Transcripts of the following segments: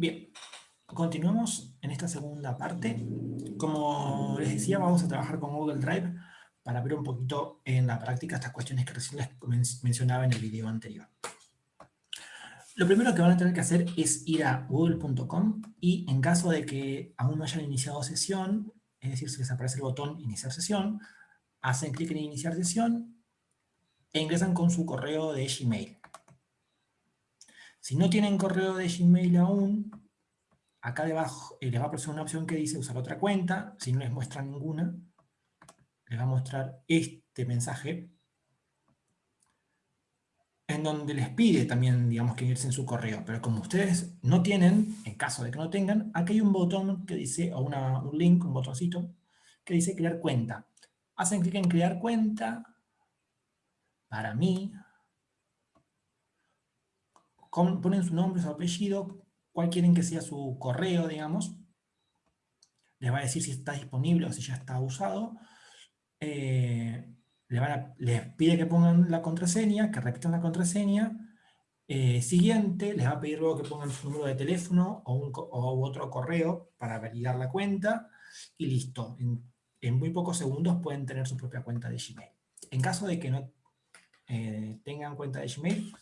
Bien, continuamos en esta segunda parte. Como les decía, vamos a trabajar con Google Drive para ver un poquito en la práctica estas cuestiones que recién les mencionaba en el video anterior. Lo primero que van a tener que hacer es ir a google.com y en caso de que aún no hayan iniciado sesión, es decir, si les aparece el botón iniciar sesión, hacen clic en iniciar sesión e ingresan con su correo de Gmail. Si no tienen correo de Gmail aún, acá debajo eh, les va a aparecer una opción que dice usar otra cuenta. Si no les muestra ninguna, les va a mostrar este mensaje en donde les pide también, digamos, que ingresen su correo. Pero como ustedes no tienen, en caso de que no tengan, aquí hay un botón que dice, o un link, un botoncito, que dice crear cuenta. Hacen clic en crear cuenta, para mí, ponen su nombre, su apellido, cuál quieren que sea su correo, digamos. Les va a decir si está disponible o si ya está usado. Eh, les, pide que pongan la contraseña, que repitan la contraseña. Eh, siguiente, les va a pedir luego que pongan su número de teléfono o, un, otro correo para validar la cuenta. Y listo. En, en, muy pocos segundos pueden tener su propia cuenta de Gmail. En caso de que no eh, tengan cuenta de Gmail,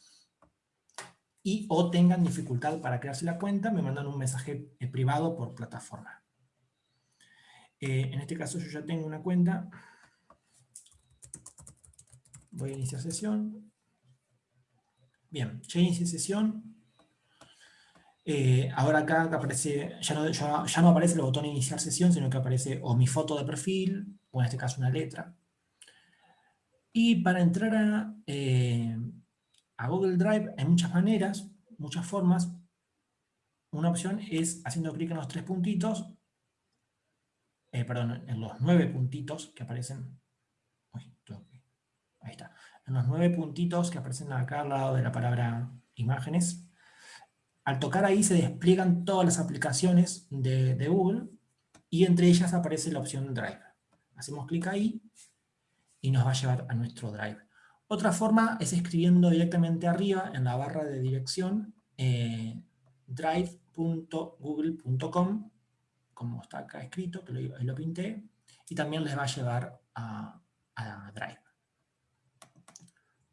y o tengan dificultad para crearse la cuenta, me mandan un mensaje eh, privado por plataforma. Eh, en este caso yo ya tengo una cuenta. Voy a iniciar sesión. Bien, ya inicié sesión. Eh, ahora acá aparece, ya no, ya, no aparece el botón iniciar sesión, sino que aparece o mi foto de perfil, o en este caso una letra. Y para entrar a, a Google Drive hay muchas maneras, muchas formas. Una opción es haciendo clic en los tres puntitos, eh, perdón, en los nueve puntitos que aparecen, ahí está, en los nueve puntitos que aparecen acá al lado de la palabra imágenes. Al tocar ahí se despliegan todas las aplicaciones de Google y entre ellas aparece la opción Drive. Hacemos clic ahí y nos va a llevar a nuestro Drive. Otra forma es escribiendo directamente arriba en la barra de dirección eh, drive.google.com, como está acá escrito, que lo, lo, pinté, y también les va a llevar a, a Drive.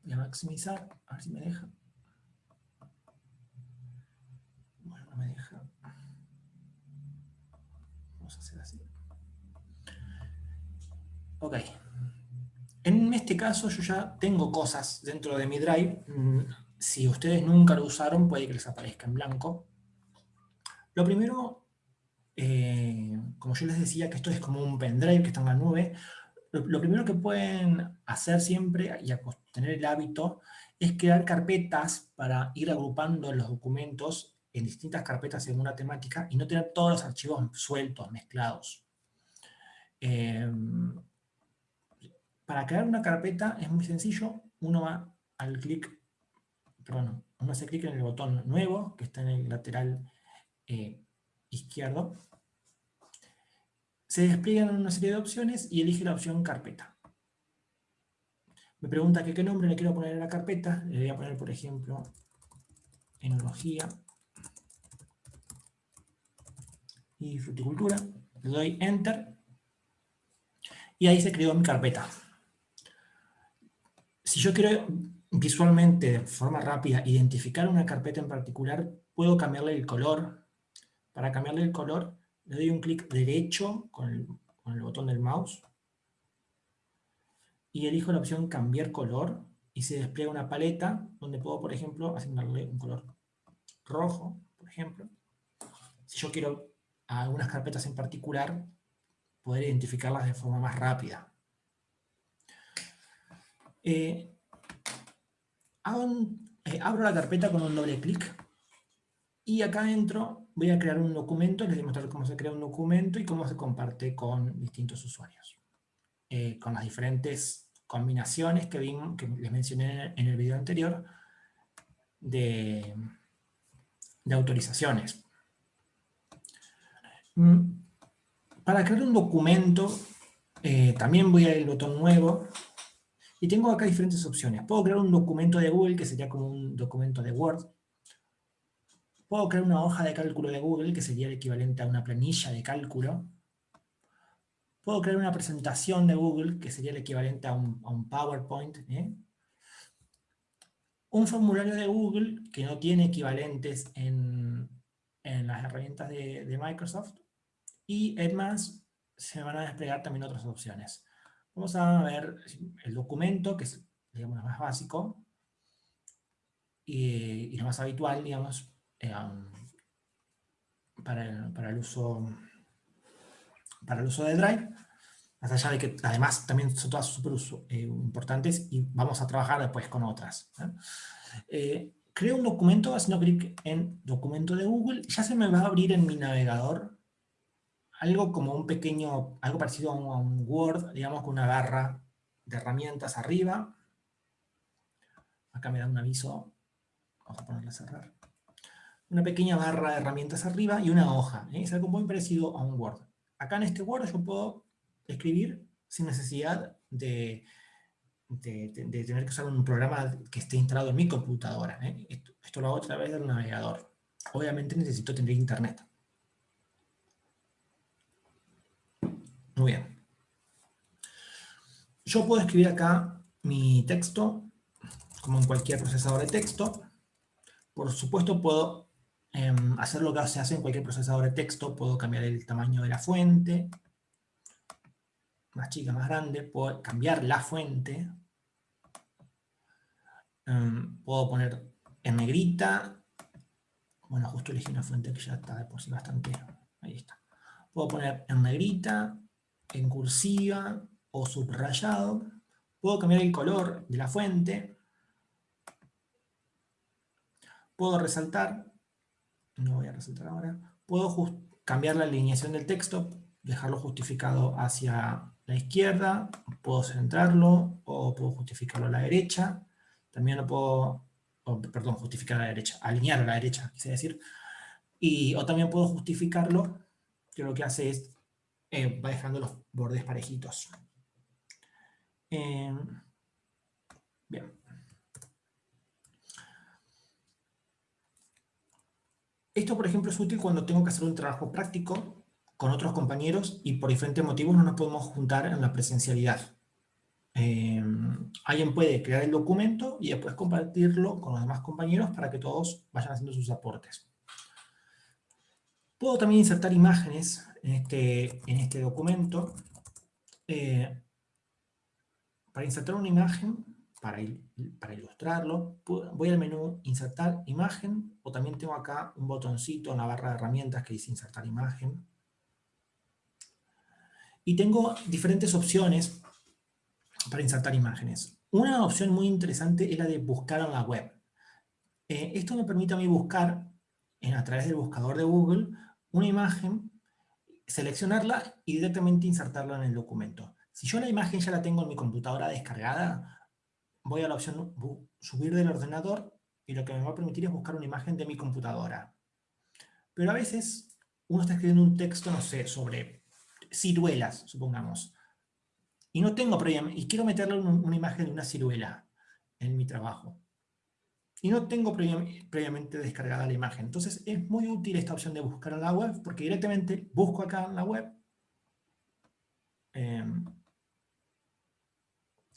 Voy a maximizar, a ver si me deja. Bueno, no me deja. Vamos a hacer así. Ok. Este caso yo ya tengo cosas dentro de mi Drive. Mm, si ustedes nunca lo usaron, puede que les aparezca en blanco. Lo primero, eh, como yo les decía que esto es como un pendrive que está en la nube, lo, primero que pueden hacer siempre, y tener el hábito, es crear carpetas para ir agrupando los documentos en distintas carpetas según una temática y no tener todos los archivos sueltos, mezclados. Eh, para crear una carpeta es muy sencillo, uno va al clic, perdón, uno hace clic en el botón nuevo, que está en el lateral eh, izquierdo, se despliegan una serie de opciones y elige la opción carpeta. Me pregunta qué nombre le quiero poner a la carpeta, le voy a poner por ejemplo enología y fruticultura, le doy enter y ahí se creó mi carpeta. Si yo quiero visualmente, de forma rápida, identificar una carpeta en particular, puedo cambiarle el color. Para cambiarle el color, le doy un clic derecho con el, botón del mouse y elijo la opción cambiar color y se despliega una paleta donde puedo, por ejemplo, asignarle un color rojo, por ejemplo. Si yo quiero a algunas carpetas en particular, poder identificarlas de forma más rápida. Eh, abro la carpeta con un doble clic y acá adentro voy a crear un documento, les voy a mostrar cómo se crea un documento y cómo se comparte con distintos usuarios. Eh, con las diferentes combinaciones que, que les mencioné en el video anterior de, autorizaciones. Mm, para crear un documento, también voy a ir al botón nuevo y tengo acá diferentes opciones. Puedo crear un documento de Google, que sería como un documento de Word. Puedo crear una hoja de cálculo de Google, que sería el equivalente a una planilla de cálculo. Puedo crear una presentación de Google, que sería el equivalente a un, PowerPoint. ¿eh? Un formulario de Google, que no tiene equivalentes en, las herramientas de, de Microsoft. Y además, se van a desplegar también otras opciones. Vamos a ver el documento, que es digamos, lo más básico, y, lo más habitual, digamos, eh, para, el, uso, para el uso de Drive, más allá de que además también son todas súper eh, importantes y vamos a trabajar después con otras. Eh, creo un documento haciendo clic en documento de Google, ya se me va a abrir en mi navegador algo como un pequeño, algo parecido a un Word, digamos con una barra de herramientas arriba. Acá me da un aviso, vamos a ponerle a cerrar. Una pequeña barra de herramientas arriba y una hoja. ¿eh? Es algo muy parecido a un Word. Acá en este Word yo puedo escribir sin necesidad de, tener que usar un programa que esté instalado en mi computadora. ¿eh? Esto, esto lo hago a través del navegador. Obviamente necesito tener internet. Muy bien. Yo puedo escribir acá mi texto, como en cualquier procesador de texto. Por supuesto, puedo em, hacer lo que se hace en cualquier procesador de texto. Puedo cambiar el tamaño de la fuente. Más chica, más grande. Puedo cambiar la fuente. Em, puedo poner en negrita. Bueno, justo elegí una fuente que ya está de por sí bastante... Ahí está. Puedo poner en negrita, en cursiva o subrayado. Puedo cambiar el color de la fuente. Puedo resaltar. No voy a resaltar ahora. Puedo cambiar la alineación del texto, dejarlo justificado hacia la izquierda, puedo centrarlo o puedo justificarlo a la derecha. También lo puedo, perdón, justificar a la derecha, alinear a la derecha, quise decir. Y, o también puedo justificarlo, que lo que hace es eh, va dejando los bordes parejitos. Eh, bien. Esto, por ejemplo, es útil cuando tengo que hacer un trabajo práctico con otros compañeros y por diferentes motivos no nos podemos juntar en la presencialidad. Eh, alguien puede crear el documento y después compartirlo con los demás compañeros para que todos vayan haciendo sus aportes. Puedo también insertar imágenes en este, en este documento. Eh, para insertar una imagen, para, ilustrarlo, voy al menú Insertar imagen, o también tengo acá un botoncito en la barra de herramientas que dice Insertar imagen. Y tengo diferentes opciones para insertar imágenes. Una opción muy interesante es la de buscar en la web. Eh, esto me permite a mí buscar a través del buscador de Google una imagen, seleccionarla y directamente insertarla en el documento. Si yo la imagen ya la tengo en mi computadora descargada, voy a la opción subir del ordenador y lo que me va a permitir es buscar una imagen de mi computadora. Pero a veces uno está escribiendo un texto, no sé, sobre ciruelas, supongamos. Y no tengo y quiero meterle una imagen de una ciruela en mi trabajo y no tengo previamente descargada la imagen. Entonces es muy útil esta opción de buscar en la web, porque directamente busco acá en la web. Em,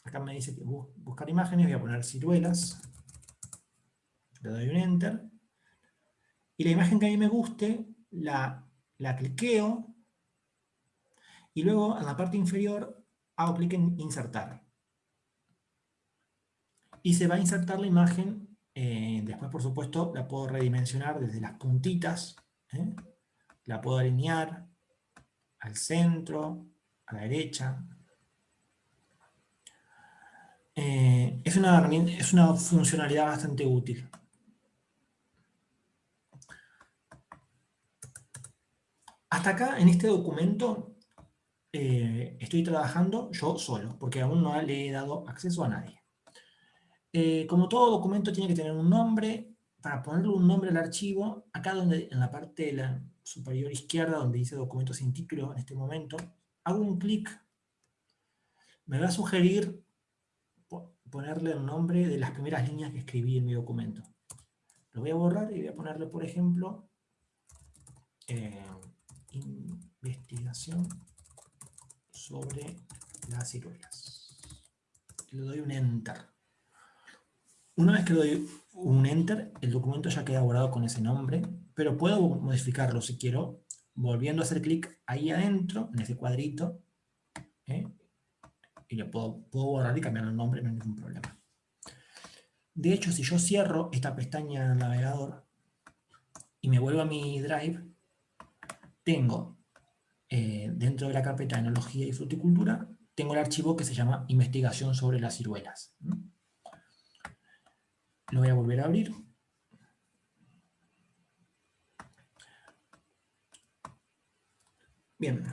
acá me dice que buscar imágenes, voy a poner ciruelas. Le doy un Enter. Y la imagen que a mí me guste, la, la cliqueo. Y luego en la parte inferior hago clic en insertar. Y se va a insertar la imagen eh, después, por supuesto, la puedo redimensionar desde las puntitas. ¿eh? La puedo alinear al centro, a la derecha. Eh, es, una es una funcionalidad bastante útil. Hasta acá, en este documento, estoy trabajando yo solo, porque aún no le he dado acceso a nadie. Eh, como todo documento tiene que tener un nombre, para ponerle un nombre al archivo, acá donde en la parte de la superior izquierda, donde dice documento sin título en este momento, hago un clic, me va a sugerir ponerle el nombre de las primeras líneas que escribí en mi documento. Lo voy a borrar y voy a ponerle, por ejemplo, eh, investigación sobre las ciruelas. Le doy un Enter. Una vez que doy un Enter, el documento ya queda borrado con ese nombre, pero puedo modificarlo si quiero, volviendo a hacer clic ahí adentro, en ese cuadrito, ¿eh? y le puedo, puedo borrar y cambiar el nombre, no hay ningún problema. De hecho, si yo cierro esta pestaña navegador y me vuelvo a mi Drive, tengo eh, dentro de la carpeta Enología y Fruticultura, tengo el archivo que se llama Investigación sobre las ciruelas. Lo voy a volver a abrir. Bien.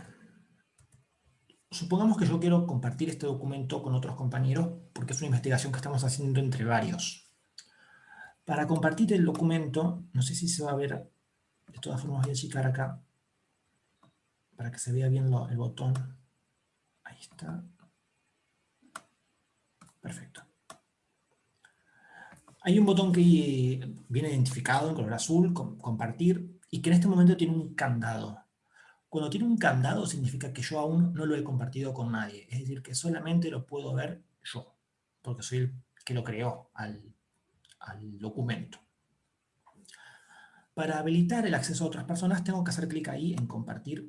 Supongamos que yo quiero compartir este documento con otros compañeros porque es una investigación que estamos haciendo entre varios. Para compartir el documento, no sé si se va a ver, de todas formas voy a achicar acá para que se vea bien el botón. Ahí está. Perfecto. Hay un botón que viene identificado en color azul, compartir, y que en este momento tiene un candado. Cuando tiene un candado significa que yo aún no lo he compartido con nadie. Es decir, que solamente lo puedo ver yo, porque soy el que lo creó al, documento. Para habilitar el acceso a otras personas tengo que hacer clic ahí en compartir.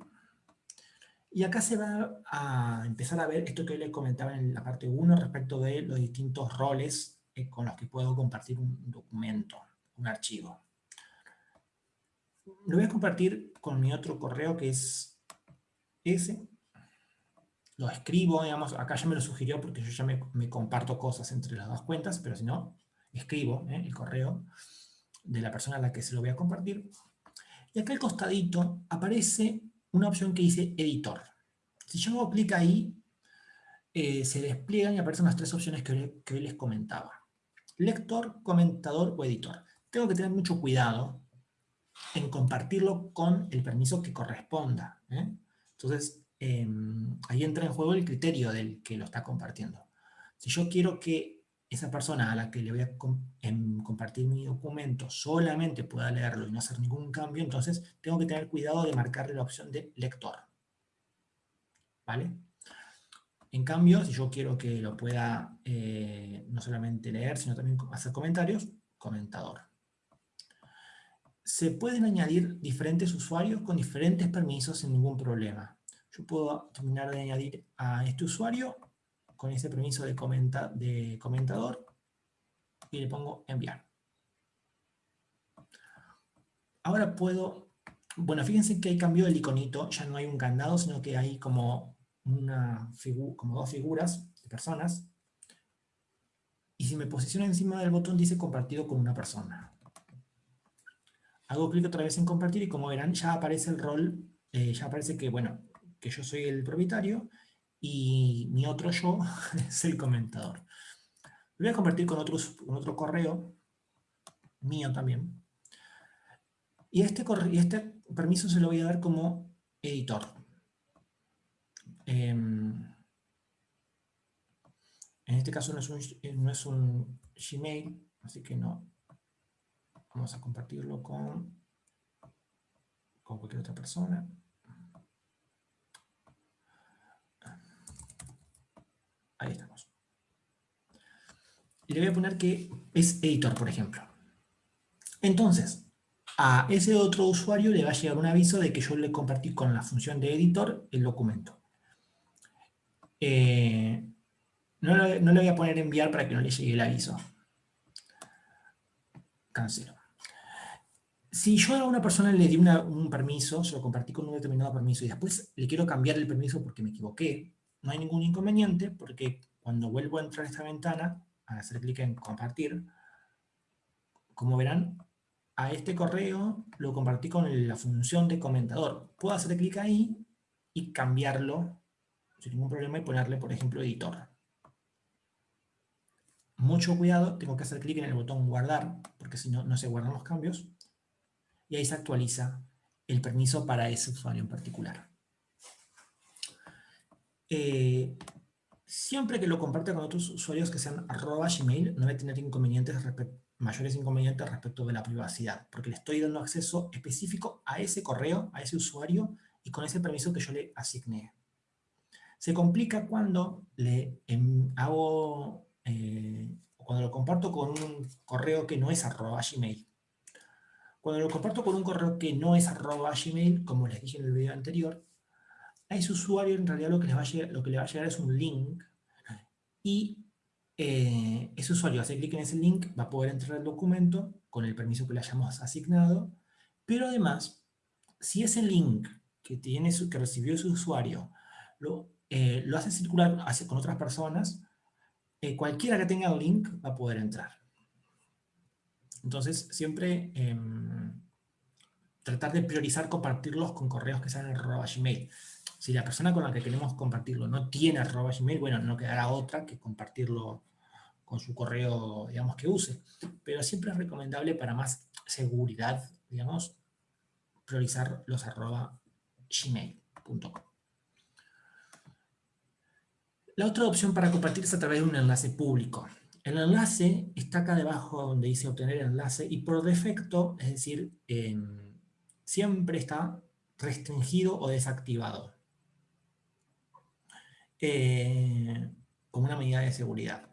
Y acá se va a empezar a ver esto que les comentaba en la parte 1 respecto de los distintos roles eh, con los que puedo compartir un documento, un archivo. Lo voy a compartir con mi otro correo que es ese. Lo escribo, digamos, acá ya me lo sugirió porque yo ya me, comparto cosas entre las dos cuentas, pero si no, escribo eh, el correo de la persona a la que se lo voy a compartir. Y acá al costadito aparece una opción que dice editor. Si yo hago clic ahí, eh, se despliegan y aparecen las tres opciones que, que hoy les comentaba lector, comentador o editor. Tengo que tener mucho cuidado en compartirlo con el permiso que corresponda. ¿eh? Entonces, em, ahí entra en juego el criterio del que lo está compartiendo. Si yo quiero que esa persona a la que le voy a em, compartir mi documento solamente pueda leerlo y no hacer ningún cambio, entonces tengo que tener cuidado de marcarle la opción de lector. ¿Vale? En cambio, si yo quiero que lo pueda eh, no solamente leer, sino también hacer comentarios, comentador. Se pueden añadir diferentes usuarios con diferentes permisos sin ningún problema. Yo puedo terminar de añadir a este usuario con ese permiso de, de comentador y le pongo enviar. Ahora puedo, bueno, fíjense que hay cambio el iconito, ya no hay un candado, sino que hay como una como dos figuras de personas, y si me posiciono encima del botón dice compartido con una persona. Hago clic otra vez en compartir y como verán ya aparece el rol, eh, ya aparece que, bueno, que yo soy el propietario y mi otro yo es el comentador. Lo voy a compartir con, con otro correo, mío también. Y este, y este permiso se lo voy a dar como editor. Em, en este caso no es, un, eh, no es un Gmail, así que no. Vamos a compartirlo con, cualquier otra persona. Ahí estamos. Y le voy a poner que es editor, por ejemplo. Entonces, a ese otro usuario le va a llegar un aviso de que yo le compartí con la función de editor el documento. Eh, no, le voy a poner enviar para que no le llegue el aviso. Cancelo. Si yo a una persona le di un permiso, se lo compartí con un determinado permiso y después le quiero cambiar el permiso porque me equivoqué, no hay ningún inconveniente porque cuando vuelvo a entrar a esta ventana, a hacer clic en compartir, como verán, a este correo lo compartí con la función de comentador. Puedo hacer clic ahí y cambiarlo sin ningún problema y ponerle, por ejemplo, editor. Mucho cuidado, tengo que hacer clic en el botón guardar, porque si no, no se guardan los cambios. Y ahí se actualiza el permiso para ese usuario en particular. Eh, siempre que lo comparta con otros usuarios que sean arroba Gmail, no va a tener inconvenientes mayores inconvenientes respecto de la privacidad, porque le estoy dando acceso específico a ese correo, a ese usuario, y con ese permiso que yo le asigné. Se complica cuando le em, hago, eh, cuando lo comparto con un correo que no es arroba Gmail. Cuando lo comparto con un correo que no es arroba Gmail, como les dije en el video anterior, a ese usuario en realidad lo que, va lo que le va a llegar es un link y eh, ese usuario hace clic en ese link, va a poder entrar al documento con el permiso que le hayamos asignado, pero además, si ese link que, tiene que recibió ese usuario lo, eh, lo hace circular con otras personas, eh, cualquiera que tenga el link va a poder entrar. Entonces, siempre em, tratar de priorizar compartirlos con correos que sean arroba Gmail. Si la persona con la que queremos compartirlo no tiene arroba Gmail, bueno, no quedará otra que compartirlo con su correo, digamos, que use. Pero siempre es recomendable para más seguridad, digamos, priorizar los arroba gmail.com. La otra opción para compartir es a través de un enlace público. El enlace está acá debajo donde dice obtener enlace y por defecto, es decir, siempre está restringido o desactivado. Eh, como una medida de seguridad.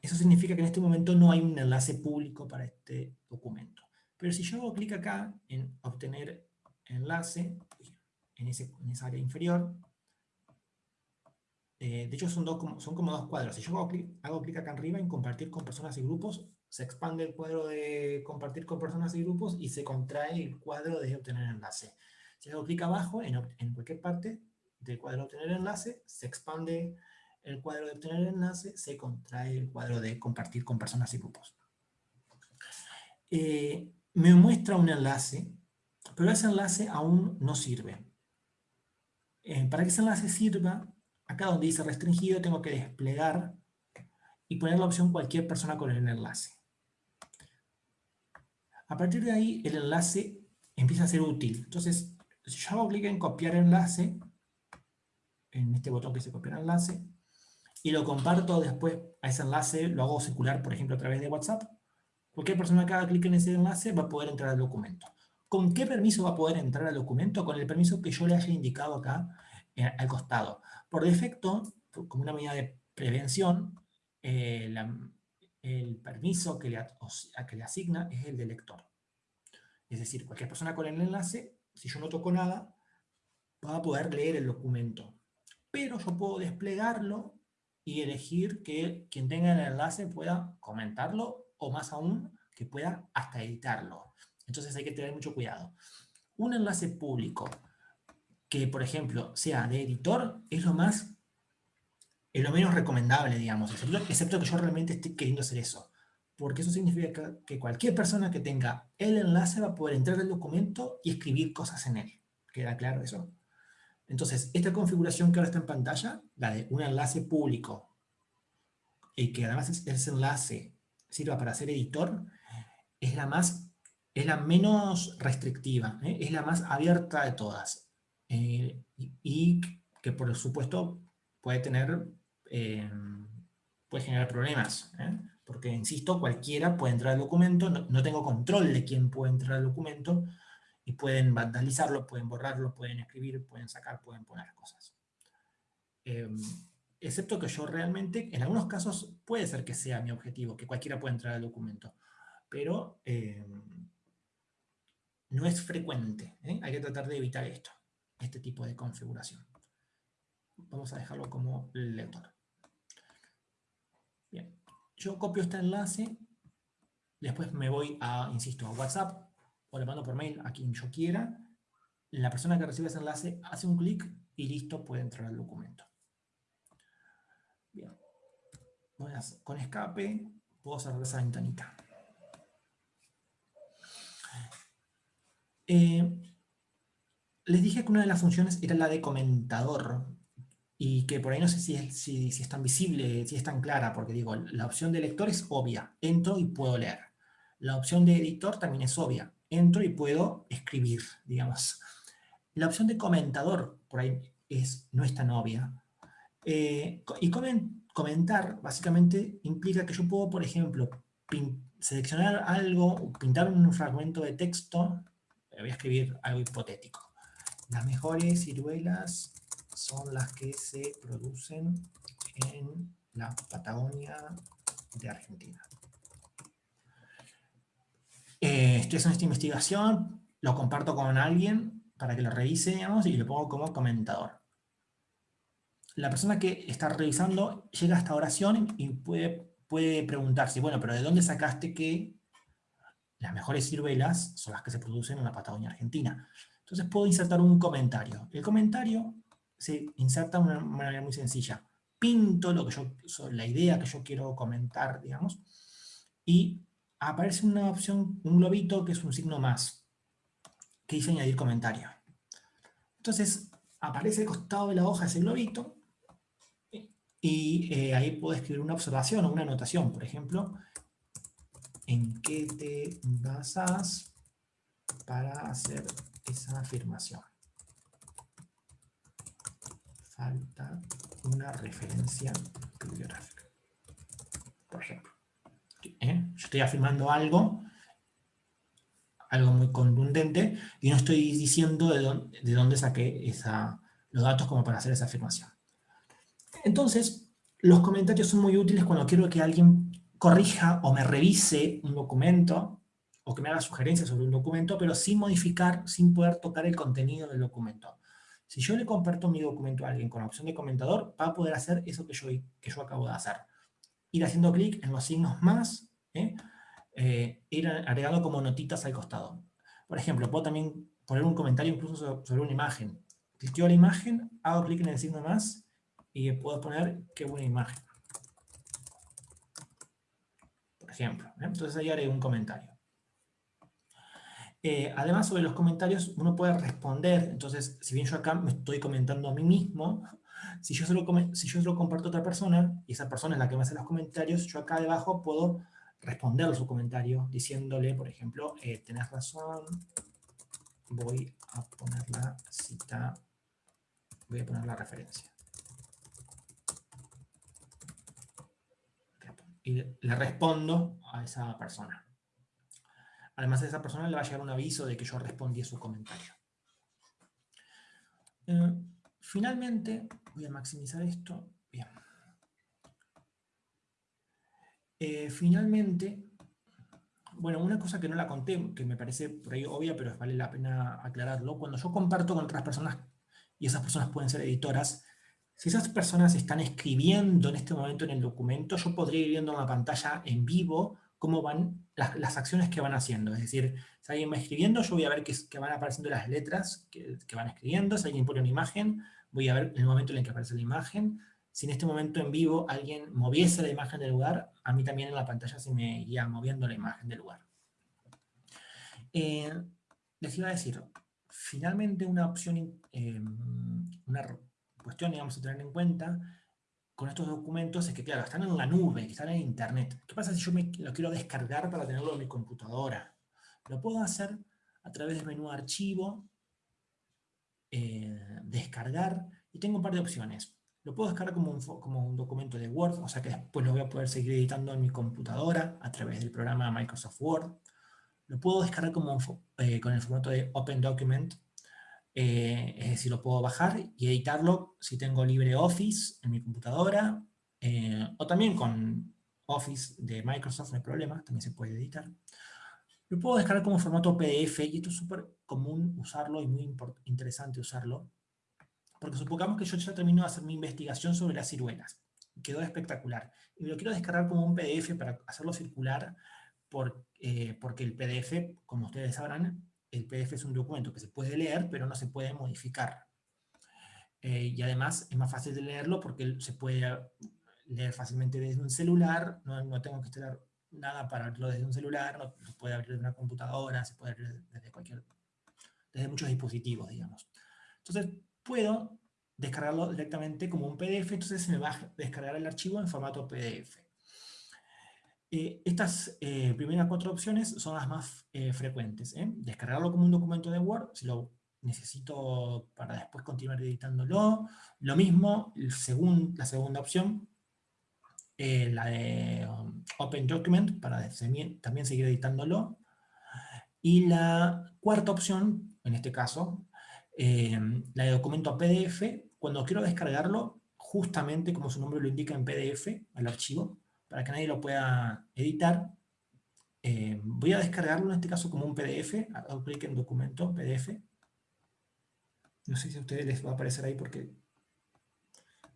Eso significa que en este momento no hay un enlace público para este documento. Pero si yo hago clic acá en obtener enlace, en, esa área inferior, eh, de hecho son, son como dos cuadros. Si yo hago clic, hago clic acá arriba en compartir con personas y grupos, se expande el cuadro de compartir con personas y grupos y se contrae el cuadro de obtener enlace. Si hago clic abajo, en, en cualquier parte del cuadro de obtener enlace, se expande el cuadro de obtener enlace, se contrae el cuadro de compartir con personas y grupos. Eh, me muestra un enlace, pero ese enlace aún no sirve. Eh, para que ese enlace sirva, acá donde dice restringido, tengo que desplegar y poner la opción cualquier persona con el enlace. A partir de ahí, el enlace empieza a ser útil. Entonces, si yo hago clic en copiar enlace, en este botón que dice copiar enlace, y lo comparto después a ese enlace, lo hago circular, por ejemplo, a través de WhatsApp, cualquier persona que haga clic en ese enlace va a poder entrar al documento. ¿Con qué permiso va a poder entrar al documento? Con el permiso que yo le haya indicado acá al costado. Por defecto, como una medida de prevención, eh, el permiso que le, que le asigna es el del lector. Es decir, cualquier persona con el enlace, si yo no toco nada, va a poder leer el documento. Pero yo puedo desplegarlo y elegir que quien tenga el enlace pueda comentarlo o más aún, que pueda hasta editarlo. Entonces hay que tener mucho cuidado. Un enlace público que, por ejemplo, sea de editor, es lo más, es lo menos recomendable, digamos, excepto, que yo realmente esté queriendo hacer eso. Porque eso significa que cualquier persona que tenga el enlace va a poder entrar al documento y escribir cosas en él. ¿Queda claro eso? Entonces, esta configuración que ahora está en pantalla, la de un enlace público, y que además ese enlace sirva para ser editor, es la, más, es la menos restrictiva, ¿eh? es la más abierta de todas. Eh, y, que por supuesto puede tener, eh, puede generar problemas. Porque, insisto, cualquiera puede entrar al documento, no, no tengo control de quién puede entrar al documento, y pueden vandalizarlo, pueden borrarlo, pueden escribir, pueden sacar, pueden poner cosas. Excepto que yo realmente, en algunos casos puede ser que sea mi objetivo, que cualquiera pueda entrar al documento, pero no es frecuente. ¿eh? Hay que tratar de evitar esto, este tipo de configuración. Vamos a dejarlo como lector. Bien, yo copio este enlace, después me voy a, insisto, a WhatsApp, o le mando por mail a quien yo quiera, la persona que recibe ese enlace hace un clic y listo, puede entrar al documento. Bien. con escape puedo cerrar esa ventanita. Eh, les dije que una de las funciones era la de comentador y que por ahí no sé si es, si tan visible, si es tan clara, porque digo, la opción de lector es obvia, entro y puedo leer. La opción de editor también es obvia, entro y puedo escribir, digamos. La opción de comentador, por ahí, es, no es tan obvia. Eh, y comentar, básicamente, implica que yo puedo, por ejemplo, seleccionar algo, pintar un fragmento de texto, voy a escribir algo hipotético. Las mejores ciruelas son las que se producen en la Patagonia de Argentina. Eh, estoy haciendo esta investigación, lo comparto con alguien para que lo revise, digamos, y lo pongo como comentador. La persona que está revisando llega a esta oración y puede, puede preguntarse, bueno, pero ¿de dónde sacaste que las mejores ciruelas son las que se producen en la Patagonia Argentina? Entonces puedo insertar un comentario. El comentario se inserta de una manera muy sencilla. Pinto lo que yo, la idea que yo quiero comentar, digamos, y aparece una opción, un globito que es un signo más, que dice añadir comentario. Entonces, aparece al costado de la hoja ese globito, y eh, ahí puedo escribir una observación o una anotación, por ejemplo, en qué te basas para hacer esa afirmación. Falta una referencia bibliográfica. Por ejemplo. ¿eh? Yo estoy afirmando algo, algo muy contundente, y no estoy diciendo de dónde, de dónde saqué los datos como para hacer esa afirmación. Entonces, los comentarios son muy útiles cuando quiero que alguien corrija o me revise un documento, o que me haga sugerencias sobre un documento, pero sin modificar, sin poder tocar el contenido del documento. Si yo le comparto mi documento a alguien con la opción de comentador, va a poder hacer eso que yo, que yo acabo de hacer ir haciendo clic en los signos más, ¿eh? Eh, ir agregando como notitas al costado. Por ejemplo, puedo también poner un comentario incluso sobre, una imagen. Cliqueo la imagen, hago clic en el signo más y puedo poner qué buena imagen. Por ejemplo. ¿eh? Entonces ahí haré un comentario. Además, sobre los comentarios, uno puede responder. Entonces, si bien yo acá me estoy comentando a mí mismo, si yo, se lo, si yo lo comparto a otra persona, y esa persona es la que me hace los comentarios, yo acá debajo puedo responder su comentario diciéndole, por ejemplo, eh, tenés razón, voy a poner la cita, voy a poner la referencia. Y le respondo a esa persona. Además, a esa persona le va a llegar un aviso de que yo respondí a su comentario. Eh, finalmente, Voy a maximizar esto. Bien. Eh, finalmente, bueno, una cosa que no la conté, que me parece por ahí obvia, pero vale la pena aclararlo. Cuando yo comparto con otras personas, y esas personas pueden ser editoras, si esas personas están escribiendo en este momento en el documento, yo podría ir viendo en la pantalla en vivo cómo van las, acciones que van haciendo. Es decir, si alguien va escribiendo, yo voy a ver que, van apareciendo las letras que, que, van escribiendo. Si alguien pone una imagen, voy a ver el momento en el que aparece la imagen. Si en este momento en vivo alguien moviese la imagen del lugar, a mí también en la pantalla se me iría moviendo la imagen del lugar. Eh, les iba a decir, finalmente una opción, eh, una cuestión digamos a tener en cuenta con estos documentos es que, claro, están en la nube, están en internet. ¿Qué pasa si yo me lo quiero descargar para tenerlo en mi computadora? Lo puedo hacer a través del menú archivo, eh, descargar, y tengo un par de opciones. Lo puedo descargar como un, documento de Word, o sea que después lo voy a poder seguir editando en mi computadora a través del programa Microsoft Word. Lo puedo descargar como eh, con el formato de Open Document, eh, es decir, lo puedo bajar y editarlo si tengo LibreOffice en mi computadora, o también con Office de Microsoft, no hay problema, también se puede editar. Lo puedo descargar como formato PDF y esto es súper común usarlo y muy interesante usarlo. Porque supongamos que yo ya termino de hacer mi investigación sobre las ciruelas. Quedó espectacular. Y lo quiero descargar como un PDF para hacerlo circular eh, porque el PDF, como ustedes sabrán, el PDF es un documento que se puede leer, pero no se puede modificar. Eh, y además es más fácil de leerlo porque se puede leer fácilmente desde un celular, no, no tengo que estar nada para abrirlo desde un celular, no, se puede abrir desde una computadora, se puede abrir desde cualquier, desde muchos dispositivos, digamos. Entonces, puedo descargarlo directamente como un PDF, entonces se me va a descargar el archivo en formato PDF. Eh, estas eh, primeras cuatro opciones son las más eh, frecuentes. Descargarlo como un documento de Word, si lo necesito para después continuar editándolo. Lo mismo, la segunda opción, la de um, Open Document para también seguir editándolo. Y la cuarta opción, en este caso, la de documento PDF, cuando quiero descargarlo, justamente como su nombre lo indica en PDF, al archivo, para que nadie lo pueda editar, eh, voy a descargarlo en este caso como un PDF, hago clic en documento, PDF. No sé si a ustedes les va a aparecer ahí porque...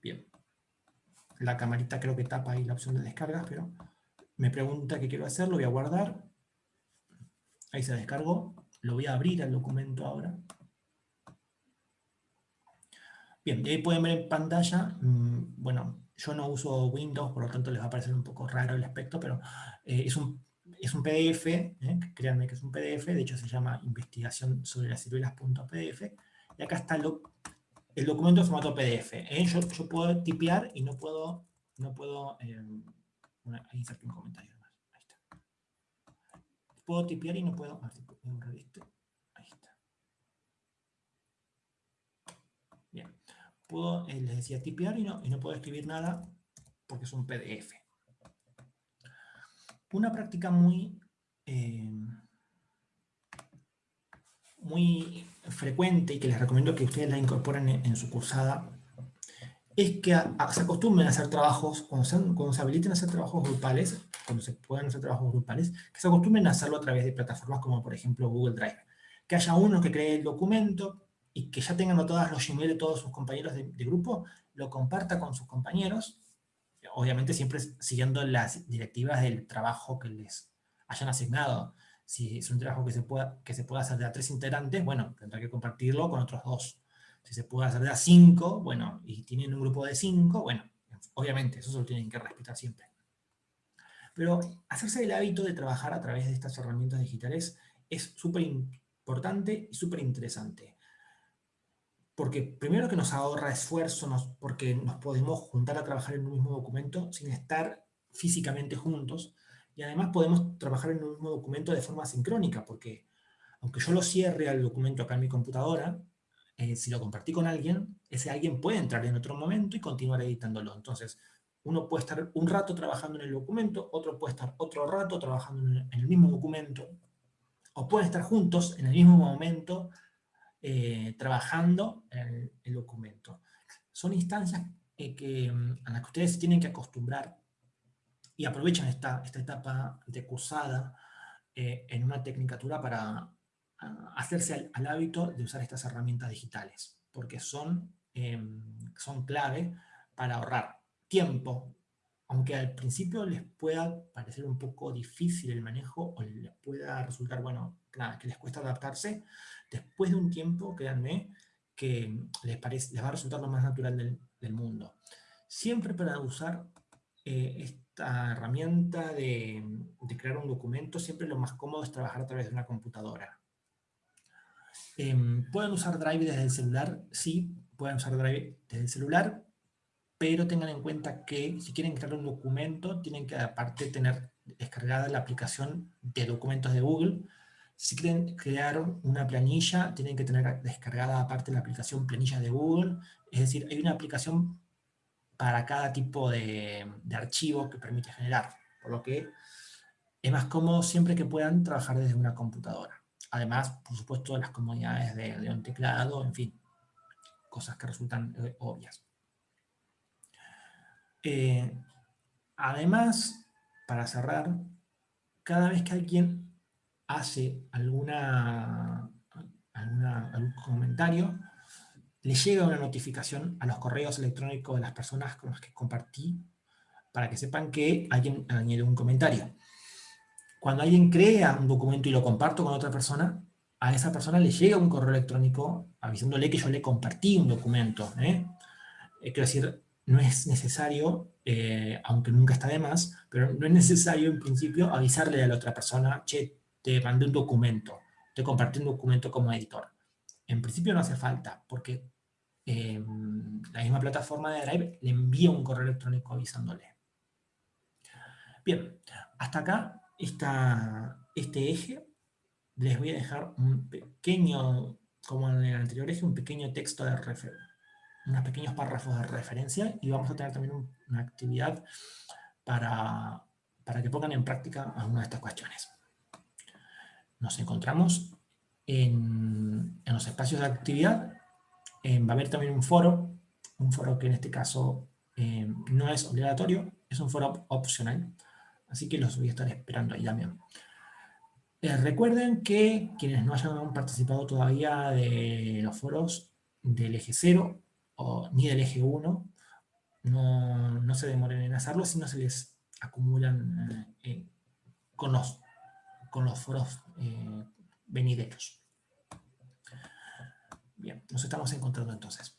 Bien. La camarita creo que tapa ahí la opción de descargas, pero me pregunta qué quiero hacer, lo voy a guardar. Ahí se descargó. Lo voy a abrir al documento ahora. Bien, y ahí pueden ver en pantalla, mm, bueno, yo no uso Windows, por lo tanto les va a parecer un poco raro el aspecto, pero eh, es, un, es un PDF, ¿eh? créanme que es un PDF, de hecho se llama investigación sobre las ciruelas.pdf, y acá está el documento en formato PDF. ¿eh? Yo, yo, puedo tipear y no puedo, no puedo, una, un comentario más, ahí está. Puedo tipear y no puedo, a ver si puedo este. Puedo, eh, les decía, tipear y no, y no puedo escribir nada porque es un PDF. Una práctica muy, eh, muy frecuente y que les recomiendo que ustedes la incorporen en, su cursada es que se acostumbren a hacer trabajos, cuando se, cuando se habiliten a hacer trabajos grupales, cuando se puedan hacer trabajos grupales, que se acostumbren a hacerlo a través de plataformas como por ejemplo Google Drive. Que haya uno que cree el documento, y que ya tengan anotadas los Gmail de todos sus compañeros de, grupo, lo comparta con sus compañeros, obviamente siempre siguiendo las directivas del trabajo que les hayan asignado. Si es un trabajo que se pueda, que se pueda hacer de a tres integrantes, bueno, tendrá que compartirlo con otros dos. Si se puede hacer de a cinco, bueno, y tienen un grupo de cinco, bueno, obviamente, eso se lo tienen que respetar siempre. Pero hacerse el hábito de trabajar a través de estas herramientas digitales es súper importante y súper interesante porque primero que nos ahorra esfuerzo, porque nos podemos juntar a trabajar en un mismo documento sin estar físicamente juntos, y además podemos trabajar en un mismo documento de forma sincrónica, porque aunque yo lo cierre al documento acá en mi computadora, eh, si lo compartí con alguien, ese alguien puede entrar en otro momento y continuar editándolo. Entonces, uno puede estar un rato trabajando en el documento, otro puede estar otro rato trabajando en el mismo documento, o pueden estar juntos en el mismo momento eh, trabajando en el documento. Son instancias eh, que, mm, a las que ustedes tienen que acostumbrar y aprovechan esta, esta etapa de cursada eh, en una tecnicatura para hacerse al, hábito de usar estas herramientas digitales, porque son, em, son clave para ahorrar tiempo, aunque al principio les pueda parecer un poco difícil el manejo o les pueda resultar, bueno, nada, que les cuesta adaptarse, después de un tiempo, créanme, que les, parece, les va a resultar lo más natural del, mundo. Siempre para usar eh, esta herramienta de, crear un documento, siempre lo más cómodo es trabajar a través de una computadora. Em, ¿Pueden usar Drive desde el celular? Sí, pueden usar Drive desde el celular, pero tengan en cuenta que si quieren crear un documento, tienen que aparte tener descargada la aplicación de documentos de Google, si quieren crear una planilla, tienen que tener descargada aparte la aplicación planilla de Google. Es decir, hay una aplicación para cada tipo de, archivo que permite generar. Por lo que es más cómodo siempre que puedan trabajar desde una computadora. Además, por supuesto, las comodidades de, un teclado, en fin, cosas que resultan eh, obvias. Eh, además, para cerrar, cada vez que alguien hace alguna, algún comentario, le llega una notificación a los correos electrónicos de las personas con las que compartí para que sepan que alguien añadió un comentario. Cuando alguien crea un documento y lo comparto con otra persona, a esa persona le llega un correo electrónico avisándole que yo le compartí un documento. ¿eh? Eh, quiero decir, no es necesario, eh, aunque nunca está de más, pero no es necesario en principio avisarle a la otra persona, che, te mandé un documento, te compartí un documento como editor. En principio no hace falta, porque em, la misma plataforma de Drive le envía un correo electrónico avisándole. Bien, hasta acá está este eje. Les voy a dejar un pequeño, como en el anterior eje, un pequeño texto de referencia unos pequeños párrafos de referencia y vamos a tener también una actividad para para que pongan en práctica alguna de estas cuestiones. Nos encontramos en, los espacios de actividad. va a haber también un foro, un foro que en este caso eh, no es obligatorio, es un foro opcional, así que los voy a estar esperando ahí también. Eh, recuerden que quienes no hayan participado todavía de los foros del eje 0 ni del eje 1, no, no, se demoren en hacerlo, si no se les acumulan eh, con, los, con los foros venideros. Bien, nos estamos encontrando entonces.